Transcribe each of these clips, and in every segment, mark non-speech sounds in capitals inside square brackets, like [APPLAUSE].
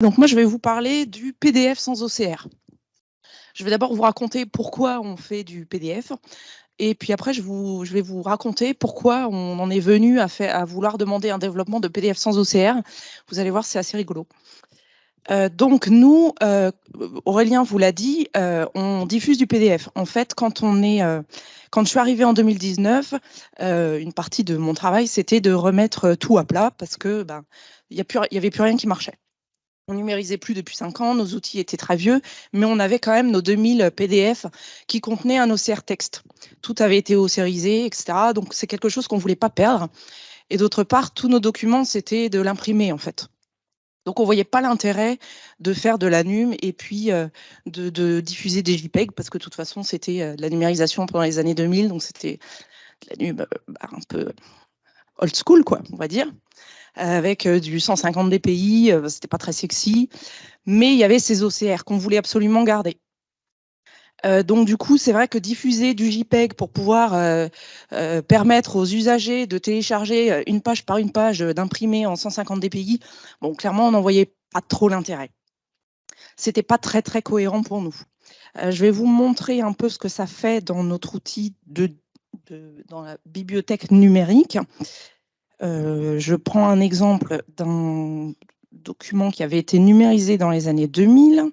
Donc moi, je vais vous parler du PDF sans OCR. Je vais d'abord vous raconter pourquoi on fait du PDF. Et puis après, je, vais vous raconter pourquoi on en est venu à, vouloir demander un développement de PDF sans OCR. Vous allez voir, c'est assez rigolo. Euh, donc nous, euh, Aurélien vous l'a dit, euh, on diffuse du PDF. En fait, quand on est, quand je suis arrivée en 2019, euh, une partie de mon travail, c'était de remettre tout à plat parce que ben, n'y avait plus rien qui marchait. On numérisait plus depuis cinq ans, nos outils étaient très vieux, mais on avait quand même nos 2000 PDF qui contenaient un OCR texte. Tout avait été OCRisé, etc. Donc c'est quelque chose qu'on voulait pas perdre. Et d'autre part, tous nos documents, c'était de l'imprimer en fait. Donc on voyait pas l'intérêt de faire de la NUM et puis euh, de, de, diffuser des JPEG parce que de toute façon c'était euh, de la numérisation pendant les années 2000, donc c'était la NUM euh, bah, un peu old school quoi, on va dire avec euh, du 150 dpi, euh, c'était pas très sexy, mais il y avait ces OCR qu'on voulait absolument garder. Euh, donc du coup, c'est vrai que diffuser du JPEG pour pouvoir permettre aux usagers de télécharger une page par une page, d'imprimer en 150 dpi, bon, clairement, on n'en voyait pas trop l'intérêt. C'était pas très très cohérent pour nous. je vais vous montrer un peu ce que ça fait dans notre outil de dans la bibliothèque numérique. Euh, je prends un exemple d'un document qui avait été numérisé dans les années 2000.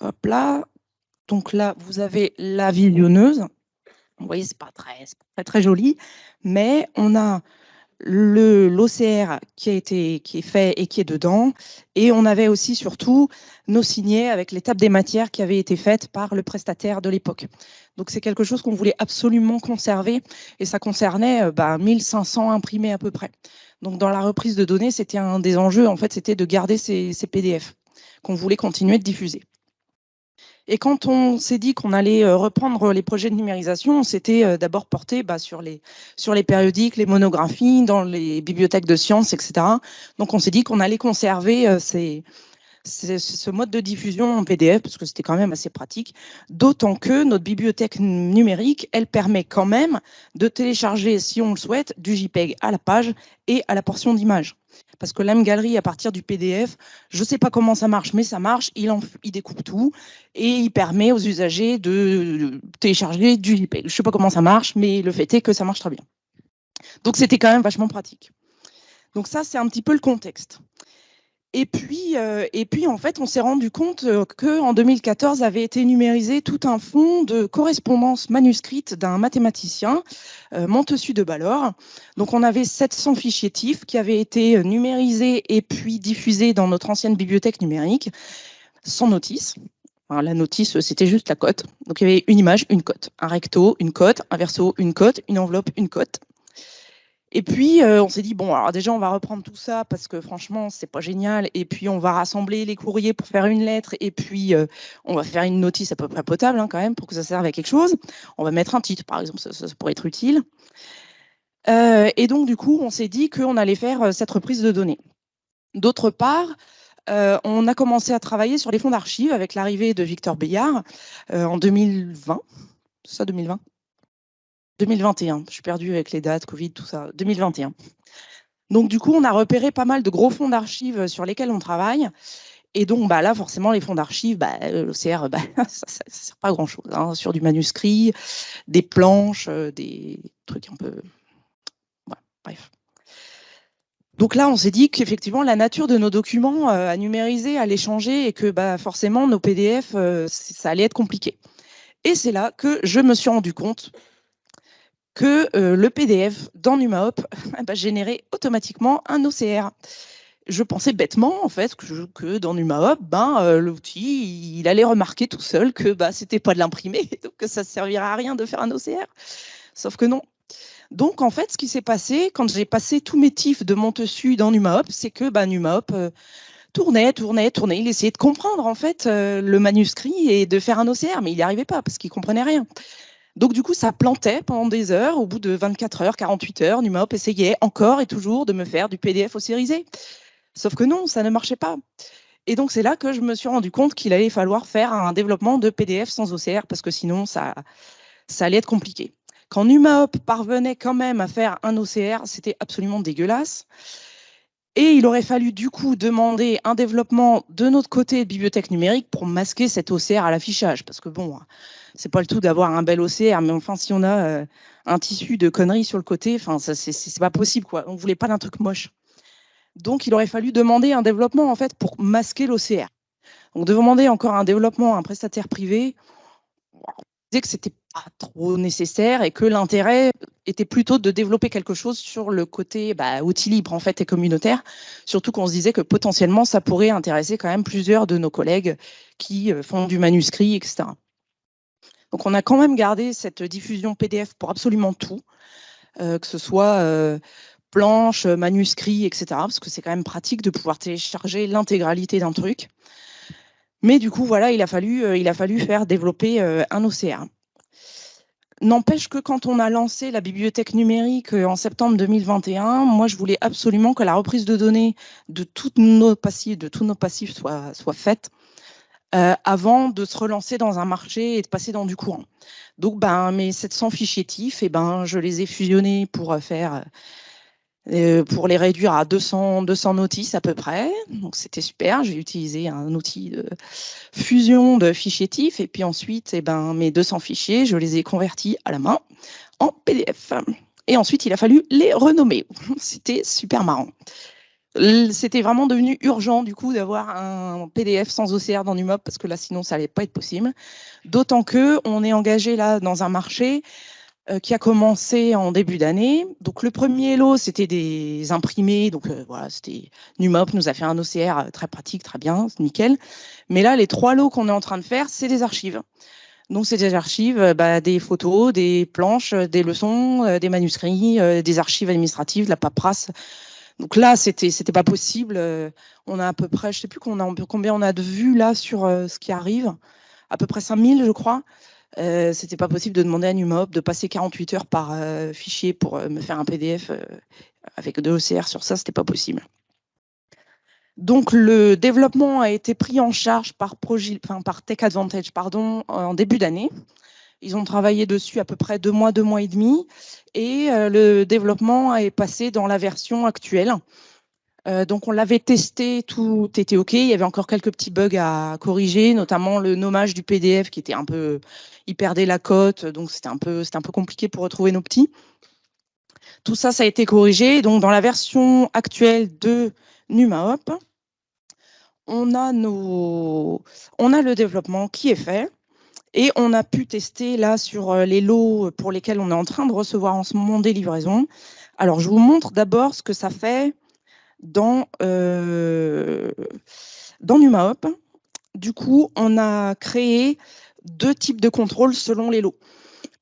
Hop là. Donc là, vous avez la visionneuse. Vous voyez, c'est pas très, pas très joli, mais on a l'OCR qui a été qui est fait et qui est dedans et on avait aussi surtout nos signets avec l'étape des matières qui avaient été faites par le prestataire de l'époque. Donc c'est quelque chose qu'on voulait absolument conserver et ça concernait euh, bah, 1500 imprimés à peu près. Donc dans la reprise de données, c'était un des enjeux en fait, c'était de garder ces, ces PDF qu'on voulait continuer de diffuser. Et quand on s'est dit qu'on allait euh, reprendre les projets de numérisation, on s'était euh, d'abord porté bah, sur, les, sur les périodiques, les monographies, dans les bibliothèques de sciences, etc. Donc on s'est dit qu'on allait conserver euh, ces, ce mode de diffusion en PDF parce que c'était quand même assez pratique, d'autant que notre bibliothèque numérique, elle permet quand même de télécharger, si on le souhaite, du JPEG à la page et à la portion d'image parce que l'AM Gallery, à partir du PDF, je ne sais pas comment ça marche, mais ça marche, il, il découpe tout et il permet aux usagers de télécharger du JPEG. Je ne sais pas comment ça marche, mais le fait est que ça marche très bien. Donc c'était quand même vachement pratique. Donc ça, c'est un petit peu le contexte. Et puis, euh, et puis, en fait, on s'est rendu compte euh, qu'en 2014 avait été numérisé tout un fonds de correspondance manuscrite d'un mathématicien, euh, Montessu de Ballor. Donc, on avait 700 fichiers TIFF qui avaient été numérisés et puis diffusés dans notre ancienne bibliothèque numérique, sans notice. la notice, c'était juste la cote. Donc, il y avait une image, une cote, un recto, une cote, un verso, une cote, une enveloppe, une cote. Et puis, euh, on s'est dit, bon, alors déjà, on va reprendre tout ça parce que franchement, c'est pas génial. Et puis, on va rassembler les courriers pour faire une lettre. Et puis, euh, on va faire une notice à peu près potable hein, quand même pour que ça serve à quelque chose. On va mettre un titre, par exemple, ça, pourrait être utile. Euh, et donc, du coup, on s'est dit qu'on allait faire cette reprise de données. D'autre part, on a commencé à travailler sur les fonds d'archives avec l'arrivée de Victor Bayard en 2020. C'est ça, 2020 2021. Je suis perdue avec les dates, Covid, tout ça. 2021. Donc, du coup, on a repéré pas mal de gros fonds d'archives sur lesquels on travaille. Et donc, bah, là, forcément, les fonds d'archives, bah, l'OCR, bah, [LAUGHS] ça ne sert pas à grand-chose. Hein, sur du manuscrit, des planches, euh, des trucs un peu... bref. Donc là, on s'est dit qu'effectivement, la nature de nos documents euh, à numériser allait changer et que bah, forcément, nos PDF, euh, ça allait être compliqué. Et c'est là que je me suis rendu compte que euh, le PDF dans NumaHop [LAUGHS] bah, générait automatiquement un OCR. Je pensais bêtement en fait que, dans NumaHop, ben, euh, l'outil il allait remarquer tout seul que bah, c'était pas de l'imprimer, [LAUGHS] donc que ça ne servirait à rien de faire un OCR. Sauf que non. Donc en fait, ce qui s'est passé quand j'ai passé tous mes tifs de Montessu dans NumaHop, c'est que bah, NumaHop euh, tournait, tournait, tournait. Il essayait de comprendre en fait le manuscrit et de faire un OCR, mais il n'y arrivait pas parce qu'il comprenait rien. Donc du coup, ça plantait pendant des heures. Au bout de 24 heures, 48 heures, NumaHop essayait encore et toujours de me faire du PDF ossérisé. Sauf que non, ça ne marchait pas. Et donc c'est là que je me suis rendu compte qu'il allait falloir faire un développement de PDF sans OCR parce que sinon ça, ça allait être compliqué. Quand NumaHop parvenait quand même à faire un OCR, c'était absolument dégueulasse. Et il aurait fallu du coup demander un développement de notre côté de bibliothèque numérique pour masquer cet OCR à l'affichage. Parce que bon, c'est pas le tout d'avoir un bel OCR, mais enfin, si on a euh, un tissu de conneries sur le côté, enfin, c'est pas possible, quoi. On voulait pas d'un truc moche. Donc, il aurait fallu demander un développement, en fait, pour masquer l'OCR. Donc, demander encore un développement à un prestataire privé, on disait que c'était pas trop nécessaire et que l'intérêt était plutôt de développer quelque chose sur le côté bah, outil libre en fait et communautaire, surtout qu'on se disait que potentiellement ça pourrait intéresser quand même plusieurs de nos collègues qui euh, font du manuscrit, etc. Donc on a quand même gardé cette diffusion PDF pour absolument tout, euh, que ce soit euh, planche, manuscrit, etc. Parce que c'est quand même pratique de pouvoir télécharger l'intégralité d'un truc. Mais du coup, voilà, il a fallu, il a fallu faire développer un OCR. N'empêche que quand on a lancé la bibliothèque numérique euh, en septembre 2021, moi je voulais absolument que la reprise de données de, tous nos passifs soit, faite euh, avant de se relancer dans un marché et de passer dans du courant. Donc ben, mes 700 fichiers TIFF, et eh ben, je les ai fusionnés pour euh, faire pour les réduire à 200, 200 notices à peu près. Donc c'était super. J'ai utilisé un outil de fusion de fichiers TIFF et puis ensuite, eh ben, mes 200 fichiers, je les ai convertis à la main en PDF. Et ensuite, il a fallu les renommer. [LAUGHS] C'était super marrant. C'était vraiment devenu urgent du coup d'avoir un PDF sans OCR dans NuMob parce que là sinon ça allait pas être possible. D'autant que on est engagé là dans un marché euh, qui a commencé en début d'année. Donc le premier lot, c'était des imprimés. Donc euh, voilà, c'était Numop nous a fait un OCR euh, très pratique, très bien, nickel. Mais là, les trois lots qu'on est en train de faire, c'est des archives. Donc c'est des archives, bah, des photos, des planches, des leçons, des manuscrits, des archives administratives, de la paperasse. Donc là, c'était c'était pas possible. on a à peu près, je sais plus combien on a, combien on a de vues là sur ce qui arrive, à peu près 5000, je crois. Euh, c'était pas possible de demander à Numob de passer 48 heures par euh, fichier pour euh, me faire un PDF avec deux OCR sur ça, c'était pas possible. Donc le développement a été pris en charge par, par Tech Advantage pardon, en début d'année. Ils ont travaillé dessus à peu près deux mois, deux mois et demi, et le développement est passé dans la version actuelle. Euh, donc on l'avait testé, tout était OK. Il y avait encore quelques petits bugs à corriger, notamment le nommage du PDF qui était un peu, il perdait la cote, donc c'était un peu, un peu compliqué pour retrouver nos petits. Tout ça, ça a été corrigé. Donc dans la version actuelle de NumaHop, on a nos, on a le développement qui est fait. Et on a pu tester là sur euh, les lots pour lesquels on est en train de recevoir en ce moment des livraisons. Alors, je vous montre d'abord ce que ça fait dans, euh, NumaHop. Du coup, on a créé deux types de contrôles selon les lots.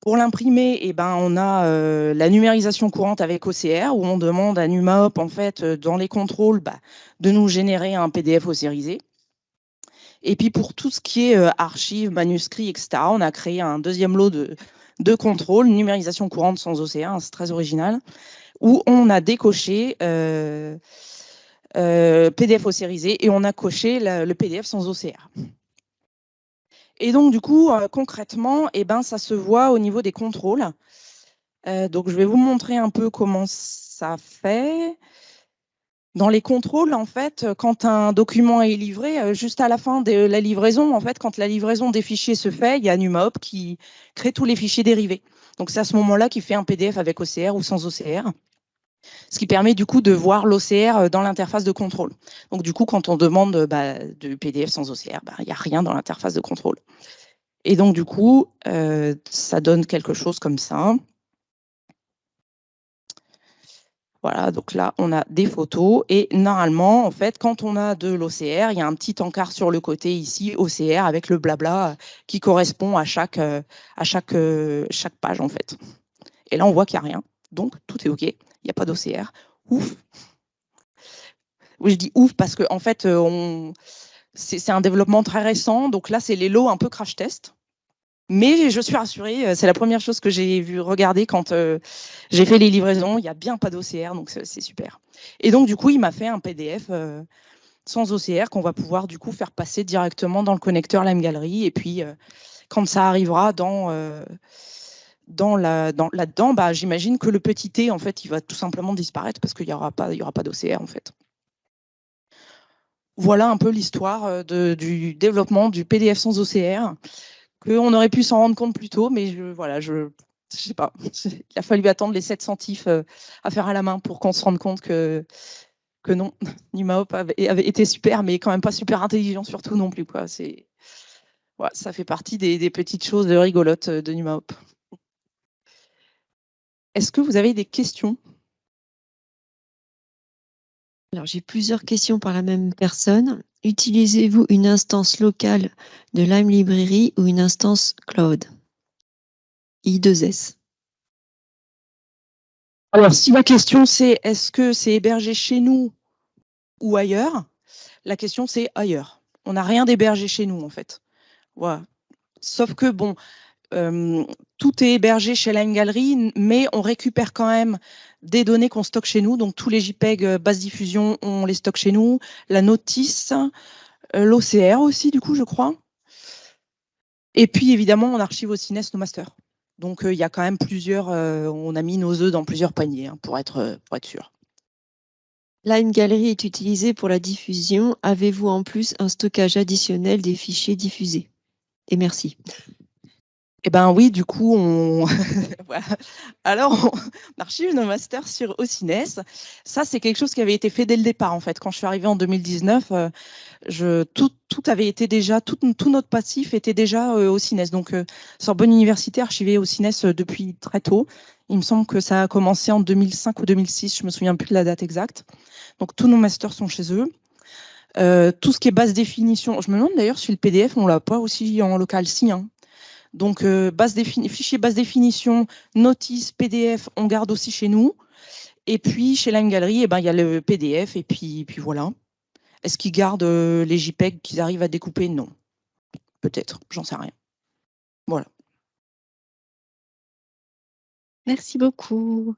Pour l'imprimer, eh ben, on a euh, la numérisation courante avec OCR, où on demande à NumaHop, en fait, euh, dans les contrôles, bah, de nous générer un PDF OCRisé. Et puis pour tout ce qui est euh, archives, manuscrits, etc., on a créé un deuxième lot de, de contrôles, numérisation courante sans OCR, hein, c'est très original, où on a décoché euh, euh, PDF océrisé et on a coché le PDF sans OCR. Et donc, du coup, euh, concrètement, eh ben, ça se voit au niveau des contrôles. donc, je vais vous montrer un peu comment ça fait. Dans les contrôles, en fait, quand un document est livré, juste à la fin de la livraison, en fait, quand la livraison des fichiers se fait, il y a NumaHop qui crée tous les fichiers dérivés. Donc, c'est à ce moment-là qu'il fait un PDF avec OCR ou sans OCR ce qui permet du coup de voir l'OCR euh, dans l'interface de contrôle. Donc du coup, quand on demande bah, du PDF sans OCR, bah, il n'y a rien dans l'interface de contrôle. Et donc du coup, euh, ça donne quelque chose comme ça. Voilà, donc là, on a des photos et normalement, en fait, quand on a de l'OCR, il y a un petit encart sur le côté ici, OCR, avec le blabla euh, qui correspond à chaque, à chaque page, en fait. Et là, on voit qu'il n'y a rien. Donc, tout est OK il n'y a pas d'OCR. Ouf. Oui, je dis ouf parce que en fait, euh, c'est un développement très récent. Donc là, c'est les lots un peu crash test. Mais je suis rassurée, euh, c'est la première chose que j'ai vu regarder quand euh, j'ai fait les livraisons. Il n'y a bien pas d'OCR, donc c'est super. Et donc, du coup, il m'a fait un PDF sans OCR qu'on va pouvoir du coup faire passer directement dans le connecteur Lime Gallery. Et puis, quand ça arrivera dans là-dedans, bah, j'imagine que le petit t, en fait, il va tout simplement disparaître parce qu'il n'y aura pas, d'OCR, en fait. voilà un peu l'histoire du développement du PDF sans OCR, qu'on aurait pu s'en rendre compte plus tôt, mais voilà, je je sais pas, [LAUGHS] il a fallu attendre les 7 centifs à faire à la main pour qu'on se rende compte que, non, [LAUGHS] NumaHop avait, été super, mais quand même pas super intelligent surtout non plus. Ça fait partie des, petites choses rigolotes de NumaHop. Est-ce que vous avez des questions? Alors, j'ai plusieurs questions par la même personne. Utilisez-vous une instance locale de Lime Library ou une instance cloud? I2S Alors, si la question c'est est-ce que c'est hébergé chez nous ou ailleurs, la question c'est ailleurs. On n'a rien d'hébergé chez nous en fait. Voilà. Sauf que bon, euh, tout est hébergé chez Line Gallery, mais on récupère quand même des données qu'on stocke chez nous. Donc tous les JPEG euh, basse diffusion, on les stocke chez nous. La notice, euh, l'OCR aussi, du coup, je crois. Et puis évidemment, on archive aussi NES nos masters. Donc il y a quand même plusieurs, on a mis nos œufs dans plusieurs paniers hein, pour, être, sûr. Line Gallery est utilisée pour la diffusion. Avez-vous en plus un stockage additionnel des fichiers diffusés? Et merci. Eh ben oui, du coup, on [LAUGHS] alors on archive nos masters sur Ocines. Ça, c'est quelque chose qui avait été fait dès le départ, en fait. Quand je suis arrivée en 2019, euh, tout, avait été déjà, tout, tout notre passif était déjà euh, Ocines. Donc, euh, sur Bonne Université, archivé Ocines depuis très tôt. Il me semble que ça a commencé en 2005 ou 2006, je me souviens plus de la date exacte. Donc, tous nos masters sont chez eux. tout ce qui est basse définition, je me demande d'ailleurs si le PDF, on l'a pas aussi en local, si. Hein. Donc, euh, base basse définition, notice, PDF, on garde aussi chez nous. Et puis, chez Gallery, eh ben, il y a le PDF et puis, puis voilà. Est-ce qu'ils gardent euh, les JPEG qu'ils arrivent à découper? Non. Peut-être, j'en sais rien. Voilà. Merci beaucoup.